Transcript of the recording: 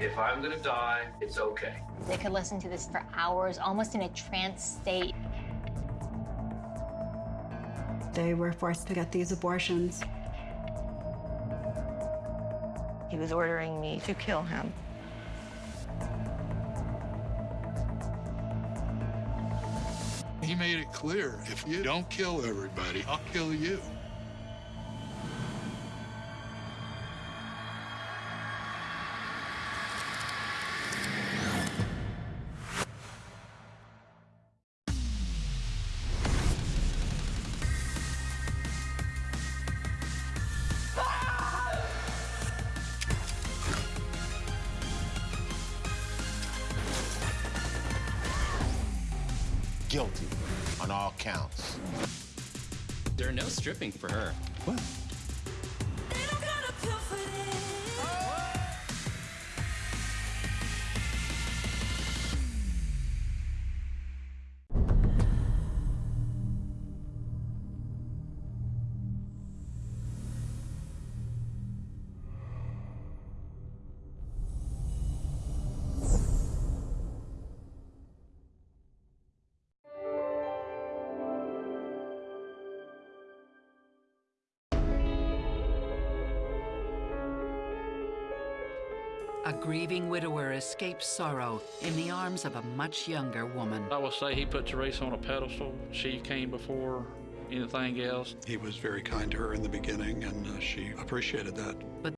If I'm gonna die, it's okay. They could listen to this for hours, almost in a trance state. They were forced to get these abortions. He was ordering me to kill him. He made it clear, if you don't kill everybody, I'll kill you. Guilty on all counts. There are no stripping for her. What? A grieving widower escapes sorrow in the arms of a much younger woman. I will say he put Teresa on a pedestal. She came before anything else. He was very kind to her in the beginning, and uh, she appreciated that. But